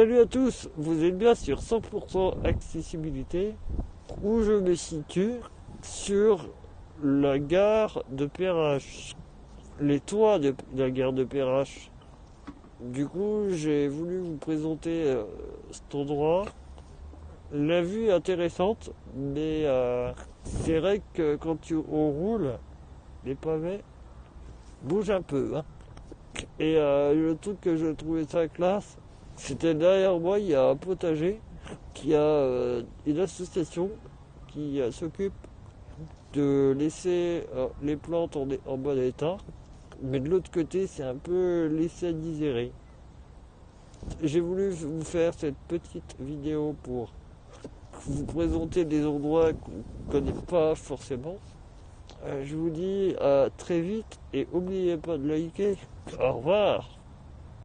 Salut à tous, vous êtes bien sur 100% accessibilité où je me situe sur la gare de Perrache, les toits de la gare de Perrache. Du coup, j'ai voulu vous présenter euh, cet endroit. La vue est intéressante, mais euh, c'est vrai que quand tu, on roule, les pavés bougent un peu. hein. Et euh, le truc que je trouvais ça classe, c'était derrière moi, il y a un potager qui a euh, une association qui euh, s'occupe de laisser euh, les plantes en, bon état. Mais de l'autre côté, c'est un peu laissé à digérer. J'ai voulu vous faire cette petite vidéo pour vous présenter des endroits qu'on ne connaît pas forcément. Je vous dis à très vite et n'oubliez pas de liker. Au revoir